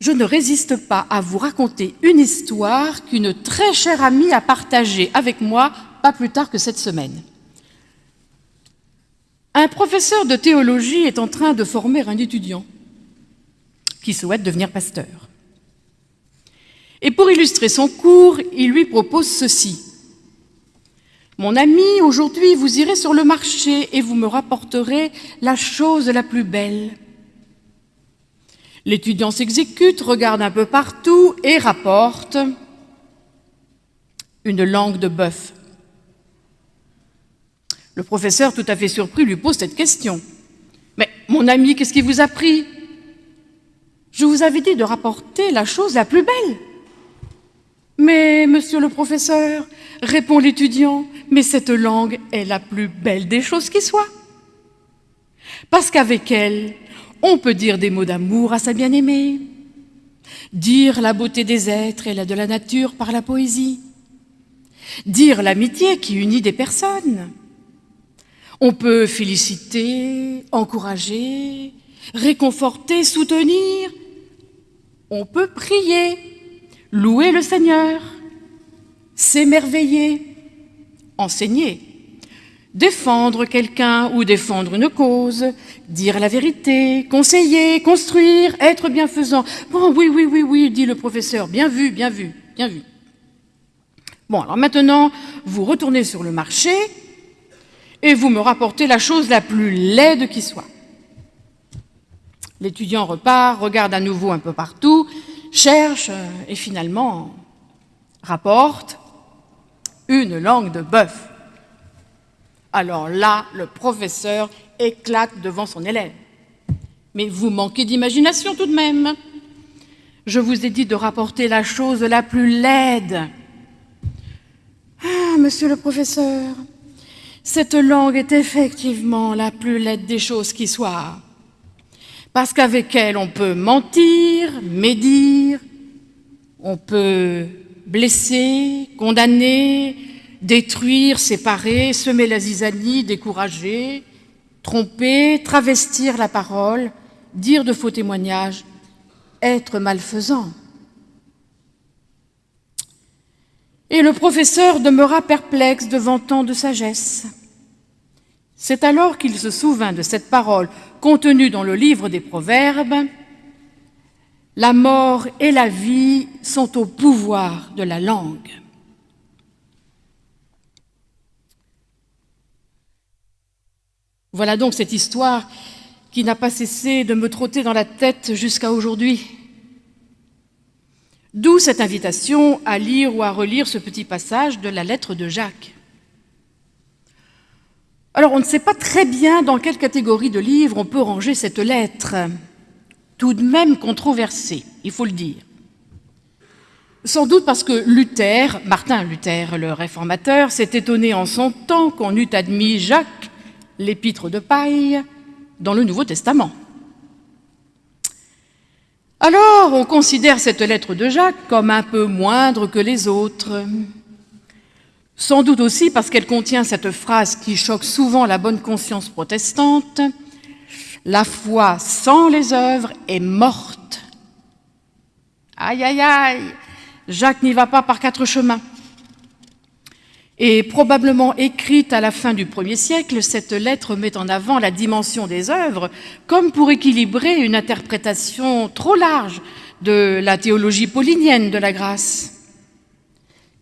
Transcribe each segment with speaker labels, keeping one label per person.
Speaker 1: je ne résiste pas à vous raconter une histoire qu'une très chère amie a partagée avec moi pas plus tard que cette semaine. Un professeur de théologie est en train de former un étudiant qui souhaite devenir pasteur. Et pour illustrer son cours, il lui propose ceci. Mon ami, aujourd'hui vous irez sur le marché et vous me rapporterez la chose la plus belle. L'étudiant s'exécute, regarde un peu partout et rapporte une langue de bœuf. Le professeur, tout à fait surpris, lui pose cette question. Mais mon ami, qu'est-ce qui vous a pris? Je vous avais dit de rapporter la chose la plus belle. Mais, monsieur le professeur, répond l'étudiant, mais cette langue est la plus belle des choses qui soient. Parce qu'avec elle, on peut dire des mots d'amour à sa bien-aimée, dire la beauté des êtres et la de la nature par la poésie, dire l'amitié qui unit des personnes. On peut féliciter, encourager, réconforter, soutenir. On peut prier, louer le Seigneur, s'émerveiller, enseigner, défendre quelqu'un ou défendre une cause, dire la vérité, conseiller, construire, être bienfaisant. Bon, oui, oui, oui, oui, dit le professeur, bien vu, bien vu, bien vu. Bon, alors maintenant, vous retournez sur le marché et vous me rapportez la chose la plus laide qui soit. L'étudiant repart, regarde à nouveau un peu partout, cherche et finalement rapporte une langue de bœuf. Alors là, le professeur éclate devant son élève. Mais vous manquez d'imagination tout de même. Je vous ai dit de rapporter la chose la plus laide. Ah, monsieur le professeur, cette langue est effectivement la plus laide des choses qui soient. Parce qu'avec elle, on peut mentir, médire, on peut blesser, condamner, détruire, séparer, semer la zizanie, décourager, tromper, travestir la parole, dire de faux témoignages, être malfaisant. Et le professeur demeura perplexe devant tant de sagesse. C'est alors qu'il se souvint de cette parole contenue dans le livre des Proverbes. La mort et la vie sont au pouvoir de la langue. Voilà donc cette histoire qui n'a pas cessé de me trotter dans la tête jusqu'à aujourd'hui. D'où cette invitation à lire ou à relire ce petit passage de la lettre de Jacques. Alors, on ne sait pas très bien dans quelle catégorie de livres on peut ranger cette lettre, tout de même controversée, il faut le dire. Sans doute parce que Luther, Martin Luther, le réformateur, s'est étonné en son temps qu'on eût admis Jacques l'épître de paille dans le Nouveau Testament. Alors, on considère cette lettre de Jacques comme un peu moindre que les autres. Sans doute aussi parce qu'elle contient cette phrase qui choque souvent la bonne conscience protestante « La foi sans les œuvres est morte ». Aïe, aïe, aïe Jacques n'y va pas par quatre chemins. Et probablement écrite à la fin du premier siècle, cette lettre met en avant la dimension des œuvres comme pour équilibrer une interprétation trop large de la théologie paulinienne de la grâce,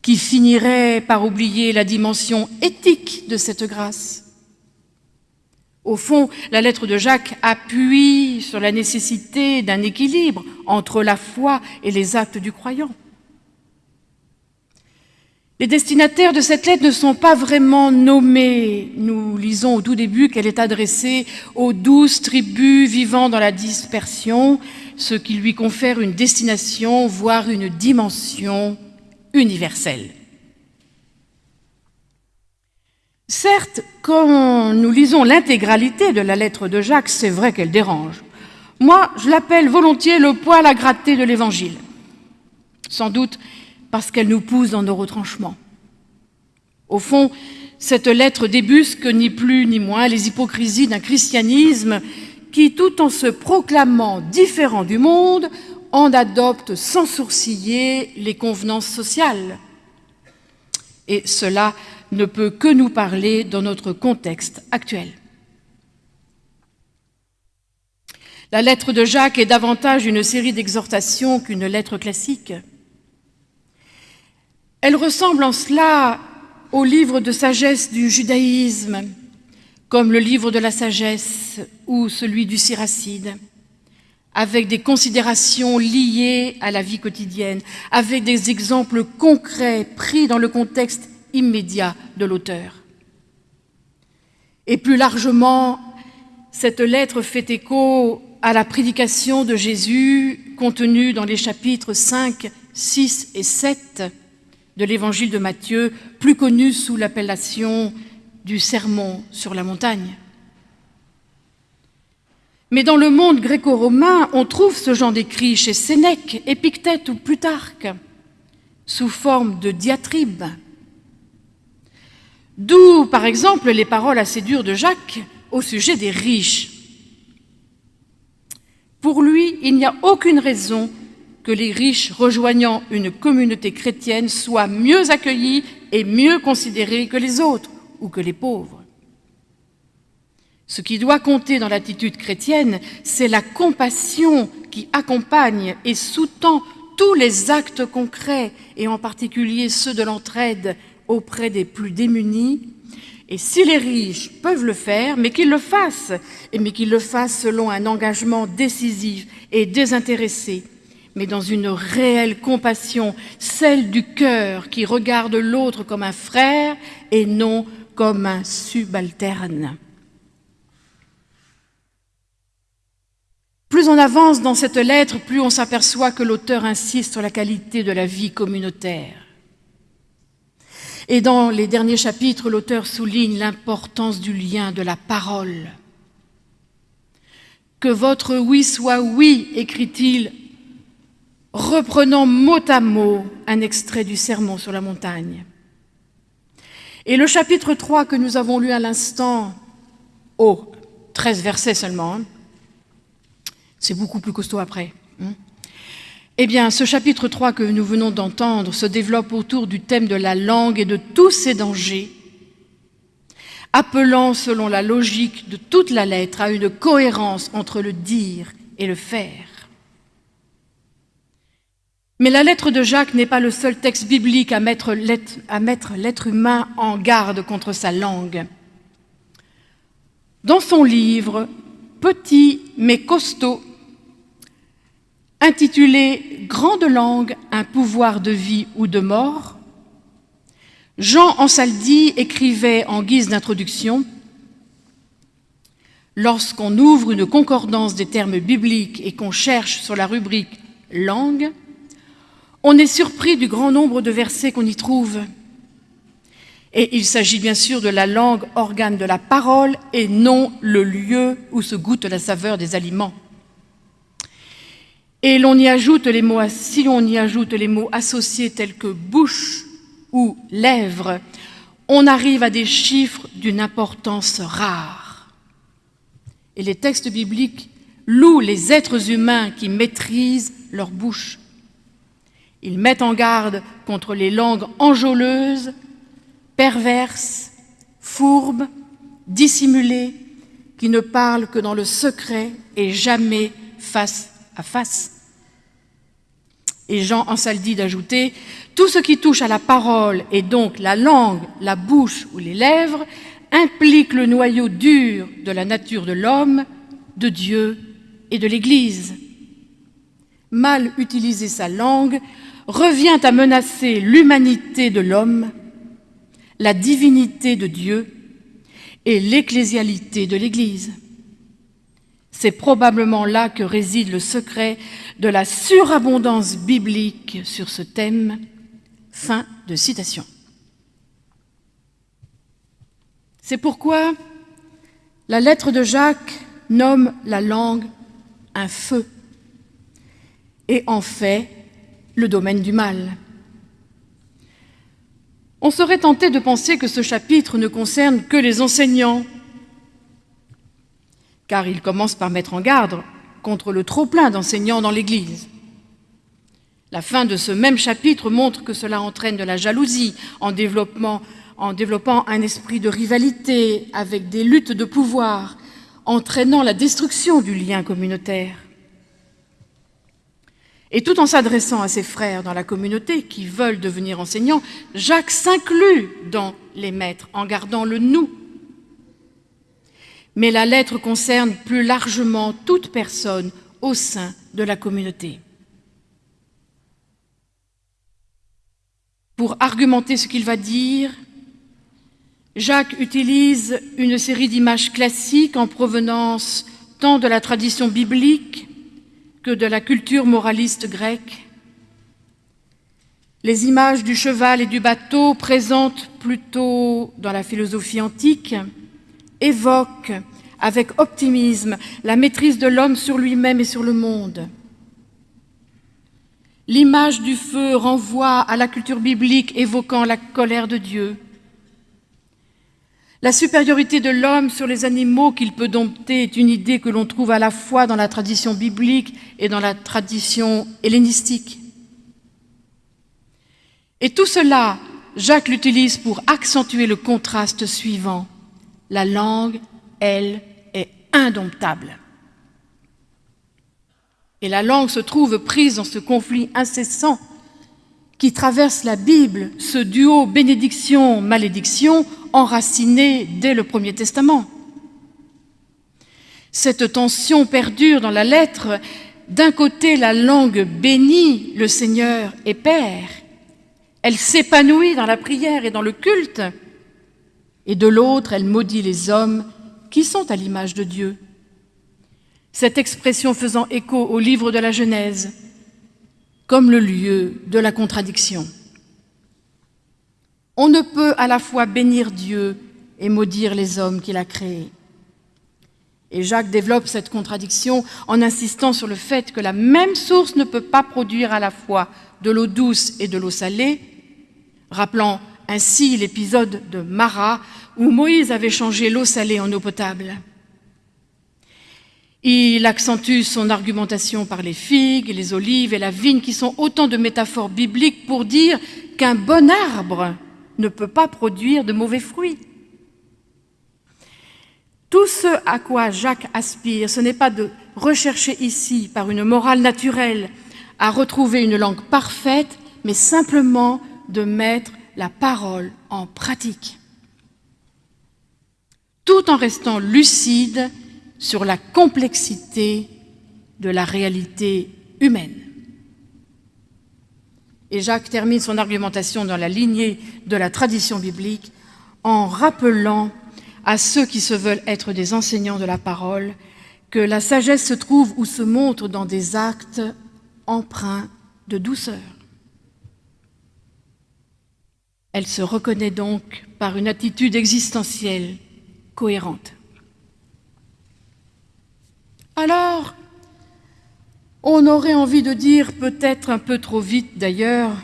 Speaker 1: qui finirait par oublier la dimension éthique de cette grâce. Au fond, la lettre de Jacques appuie sur la nécessité d'un équilibre entre la foi et les actes du croyant. Les destinataires de cette lettre ne sont pas vraiment nommés. Nous lisons au tout début qu'elle est adressée aux douze tribus vivant dans la dispersion, ce qui lui confère une destination, voire une dimension universelle. Certes, quand nous lisons l'intégralité de la lettre de Jacques, c'est vrai qu'elle dérange. Moi, je l'appelle volontiers le poil à gratter de l'Évangile. Sans doute parce qu'elle nous pousse dans nos retranchements. Au fond, cette lettre débusque ni plus ni moins les hypocrisies d'un christianisme qui, tout en se proclamant différent du monde, en adopte sans sourciller les convenances sociales. Et cela ne peut que nous parler dans notre contexte actuel. La lettre de Jacques est davantage une série d'exhortations qu'une lettre classique. Elle ressemble en cela au livre de sagesse du judaïsme, comme le livre de la sagesse ou celui du Siracide, avec des considérations liées à la vie quotidienne, avec des exemples concrets pris dans le contexte immédiat de l'auteur. Et plus largement, cette lettre fait écho à la prédication de Jésus contenue dans les chapitres 5, 6 et 7 de l'évangile de Matthieu, plus connu sous l'appellation du sermon sur la montagne. Mais dans le monde gréco-romain, on trouve ce genre d'écrit chez Sénèque, Épictète ou Plutarque, sous forme de diatribes. D'où, par exemple, les paroles assez dures de Jacques au sujet des riches. Pour lui, il n'y a aucune raison que les riches rejoignant une communauté chrétienne soient mieux accueillis et mieux considérés que les autres ou que les pauvres. Ce qui doit compter dans l'attitude chrétienne, c'est la compassion qui accompagne et sous-tend tous les actes concrets, et en particulier ceux de l'entraide auprès des plus démunis, et si les riches peuvent le faire, mais qu'ils le fassent, et mais qu'ils le fassent selon un engagement décisif et désintéressé, mais dans une réelle compassion, celle du cœur qui regarde l'autre comme un frère et non comme un subalterne. Plus on avance dans cette lettre, plus on s'aperçoit que l'auteur insiste sur la qualité de la vie communautaire. Et dans les derniers chapitres, l'auteur souligne l'importance du lien de la parole. Que votre oui soit oui, écrit-il, reprenant mot à mot un extrait du Sermon sur la montagne. Et le chapitre 3 que nous avons lu à l'instant, oh, 13 versets seulement, hein. c'est beaucoup plus costaud après. Hein. Eh bien, ce chapitre 3 que nous venons d'entendre se développe autour du thème de la langue et de tous ses dangers, appelant, selon la logique de toute la lettre, à une cohérence entre le dire et le faire. Mais la lettre de Jacques n'est pas le seul texte biblique à mettre l'être humain en garde contre sa langue. Dans son livre, petit mais costaud, intitulé Grande langue, un pouvoir de vie ou de mort, Jean Ansaldi écrivait en guise d'introduction Lorsqu'on ouvre une concordance des termes bibliques et qu'on cherche sur la rubrique langue, on est surpris du grand nombre de versets qu'on y trouve. Et il s'agit bien sûr de la langue, organe de la parole, et non le lieu où se goûte la saveur des aliments. Et l'on si on y ajoute les mots associés tels que bouche ou lèvres, on arrive à des chiffres d'une importance rare. Et les textes bibliques louent les êtres humains qui maîtrisent leur bouche. Ils mettent en garde contre les langues enjôleuses, perverses, fourbes, dissimulées, qui ne parlent que dans le secret et jamais face à face. Et Jean Ansaldi d'ajouter Tout ce qui touche à la parole, et donc la langue, la bouche ou les lèvres, implique le noyau dur de la nature de l'homme, de Dieu et de l'Église. Mal utiliser sa langue revient à menacer l'humanité de l'homme, la divinité de Dieu et l'ecclésialité de l'Église. C'est probablement là que réside le secret de la surabondance biblique sur ce thème. Fin de citation. C'est pourquoi la lettre de Jacques nomme la langue un feu et en fait le domaine du mal. On serait tenté de penser que ce chapitre ne concerne que les enseignants car il commence par mettre en garde contre le trop-plein d'enseignants dans l'Église. La fin de ce même chapitre montre que cela entraîne de la jalousie en, en développant un esprit de rivalité avec des luttes de pouvoir, entraînant la destruction du lien communautaire. Et tout en s'adressant à ses frères dans la communauté qui veulent devenir enseignants, Jacques s'inclut dans les maîtres en gardant le « nous ». Mais la lettre concerne plus largement toute personne au sein de la communauté. Pour argumenter ce qu'il va dire, Jacques utilise une série d'images classiques en provenance tant de la tradition biblique que de la culture moraliste grecque. Les images du cheval et du bateau, présentes plutôt dans la philosophie antique, évoquent avec optimisme la maîtrise de l'homme sur lui-même et sur le monde. L'image du feu renvoie à la culture biblique évoquant la colère de Dieu. La supériorité de l'homme sur les animaux qu'il peut dompter est une idée que l'on trouve à la fois dans la tradition biblique et dans la tradition hellénistique. Et tout cela, Jacques l'utilise pour accentuer le contraste suivant. La langue, elle, est indomptable. Et la langue se trouve prise dans ce conflit incessant qui traverse la Bible, ce duo bénédiction-malédiction enraciné dès le Premier Testament. Cette tension perdure dans la lettre. D'un côté, la langue bénit le Seigneur et Père. Elle s'épanouit dans la prière et dans le culte. Et de l'autre, elle maudit les hommes qui sont à l'image de Dieu cette expression faisant écho au livre de la Genèse comme le lieu de la contradiction. On ne peut à la fois bénir Dieu et maudire les hommes qu'il a créés. Et Jacques développe cette contradiction en insistant sur le fait que la même source ne peut pas produire à la fois de l'eau douce et de l'eau salée, rappelant ainsi l'épisode de Mara où Moïse avait changé l'eau salée en eau potable. Il accentue son argumentation par les figues, les olives et la vigne, qui sont autant de métaphores bibliques pour dire qu'un bon arbre ne peut pas produire de mauvais fruits. Tout ce à quoi Jacques aspire, ce n'est pas de rechercher ici, par une morale naturelle, à retrouver une langue parfaite, mais simplement de mettre la parole en pratique, tout en restant lucide sur la complexité de la réalité humaine. Et Jacques termine son argumentation dans la lignée de la tradition biblique en rappelant à ceux qui se veulent être des enseignants de la parole que la sagesse se trouve ou se montre dans des actes empreints de douceur. Elle se reconnaît donc par une attitude existentielle cohérente. Alors, on aurait envie de dire, peut-être un peu trop vite d'ailleurs,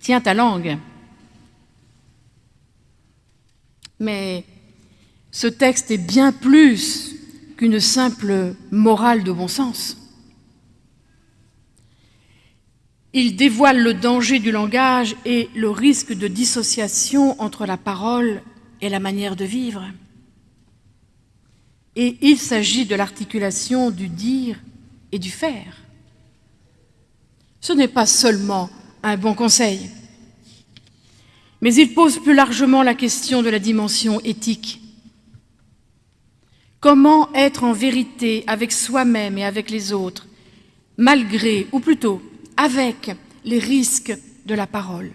Speaker 1: tiens ta langue. Mais ce texte est bien plus qu'une simple morale de bon sens. Il dévoile le danger du langage et le risque de dissociation entre la parole et la manière de vivre. Et il s'agit de l'articulation du dire et du faire. Ce n'est pas seulement un bon conseil, mais il pose plus largement la question de la dimension éthique. Comment être en vérité avec soi-même et avec les autres, malgré, ou plutôt avec, les risques de la parole?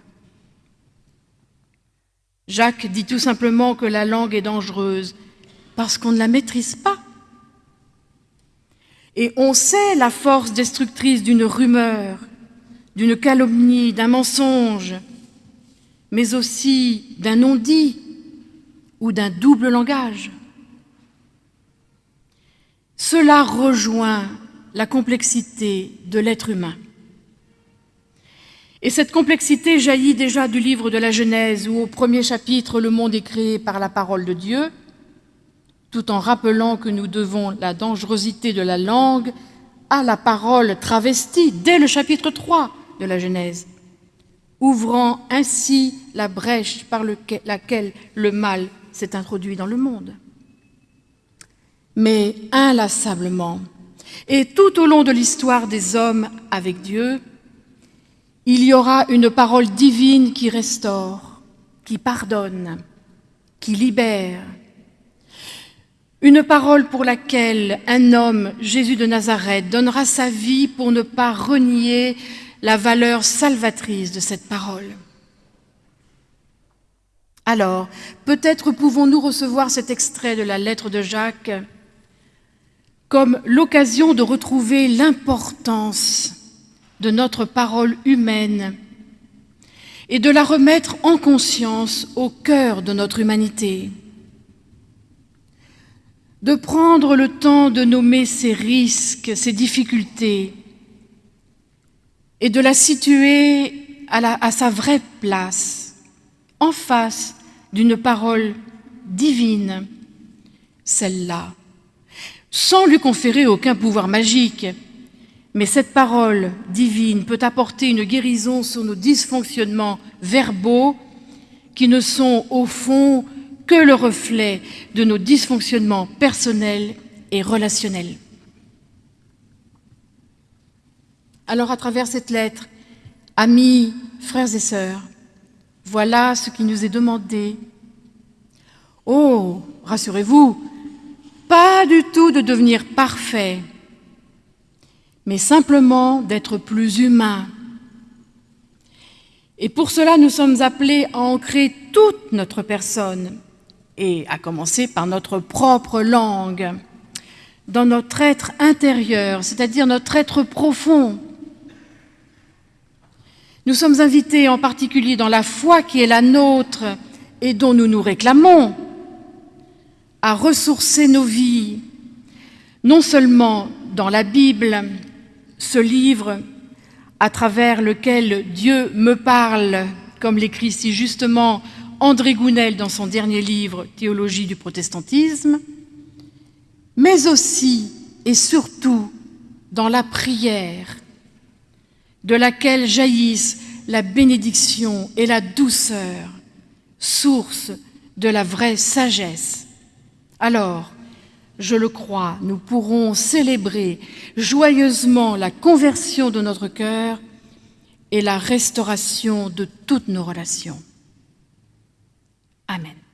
Speaker 1: Jacques dit tout simplement que la langue est dangereuse parce qu'on ne la maîtrise pas. Et on sait la force destructrice d'une rumeur, d'une calomnie, d'un mensonge, mais aussi d'un non-dit ou d'un double langage. Cela rejoint la complexité de l'être humain. Et cette complexité jaillit déjà du livre de la Genèse, où au premier chapitre, le monde est créé par la parole de Dieu, tout en rappelant que nous devons la dangerosité de la langue à la parole travestie dès le chapitre 3, de la Genèse, ouvrant ainsi la brèche par laquelle le mal s'est introduit dans le monde. Mais inlassablement, et tout au long de l'histoire des hommes avec Dieu, il y aura une parole divine qui restaure, qui pardonne, qui libère. Une parole pour laquelle un homme, Jésus de Nazareth, donnera sa vie pour ne pas renier la valeur salvatrice de cette parole. Alors, peut-être pouvons-nous recevoir cet extrait de la lettre de Jacques comme l'occasion de retrouver l'importance de notre parole humaine et de la remettre en conscience au cœur de notre humanité, de prendre le temps de nommer ses risques, ses difficultés, et de la situer à, sa vraie place, en face d'une parole divine, celle-là, sans lui conférer aucun pouvoir magique. Mais cette parole divine peut apporter une guérison sur nos dysfonctionnements verbaux qui ne sont au fond que le reflet de nos dysfonctionnements personnels et relationnels. Alors à travers cette lettre, amis, frères et sœurs, voilà ce qui nous est demandé. Oh, rassurez-vous, pas du tout de devenir parfait, mais simplement d'être plus humain. Et pour cela, nous sommes appelés à ancrer toute notre personne, et à commencer par notre propre langue, dans notre être intérieur, c'est-à-dire notre être profond, nous sommes invités en particulier dans la foi qui est la nôtre et dont nous nous réclamons à ressourcer nos vies, non seulement dans la Bible, ce livre à travers lequel Dieu me parle, comme l'écrit si justement André Gounel dans son dernier livre « Théologie du protestantisme », mais aussi et surtout dans la prière de laquelle jaillissent la bénédiction et la douceur, source de la vraie sagesse. Alors, je le crois, nous pourrons célébrer joyeusement la conversion de notre cœur et la restauration de toutes nos relations. Amen.